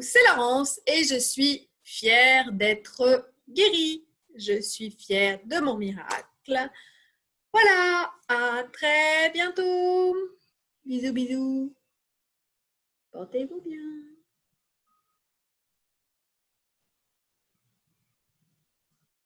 C'est Laurence et je suis fière d'être guérie. Je suis fière de mon miracle. Voilà, à très bientôt. Bisous, bisous. Portez-vous bien.